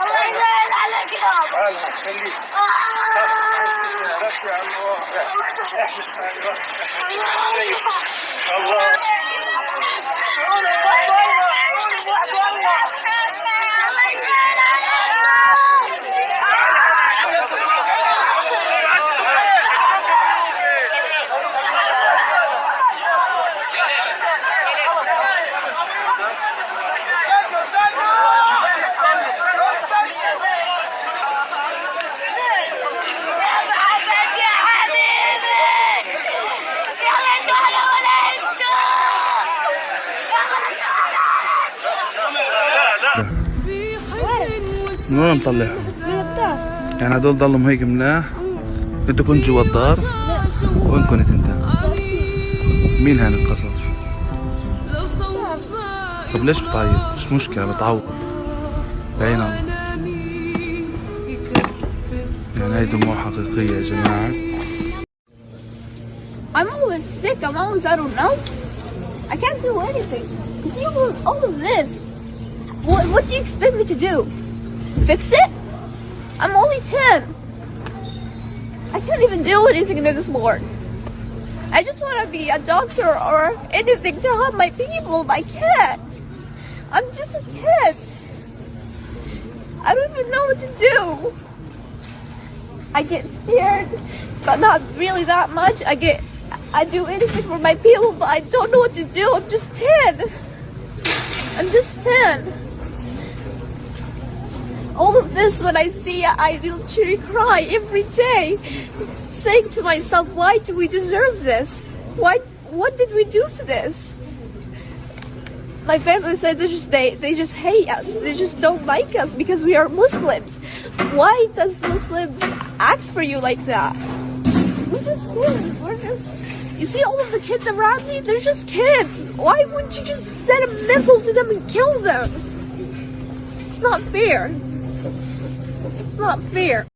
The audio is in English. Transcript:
الله يلعن عليك يا بابا الله يخليك بس يا عمو احلف من وين مطلعهم؟ يعني هدول ضلهم هيك مناح انت كنت جوا الدار وين كنت انت؟ مين هان القصر؟ طب ليش بتعيط؟ مش مشكلة بتعوض بعين الله يعني هاي دموع حقيقية يا جماعة I'm always sick. I'm always I don't know. I can't do anything. You all, all of this. What, what do you expect me to do? Fix it? I'm only 10. I can't even do anything in this morning. I just want to be a doctor or anything to help my people. but I can't. I'm just a kid. I don't even know what to do. I get scared, but not really that much. I get, I do anything for my people, but I don't know what to do. I'm just 10. I'm just 10. This, when I see I literally cry every day, saying to myself, why do we deserve this? Why, what did we do to this? My family said they just they, they just hate us. They just don't like us because we are Muslims. Why does Muslims act for you like that? We're just kids. We're just you see all of the kids around me, they're just kids. Why wouldn't you just send a missile to them and kill them? It's not fair. It's not fair.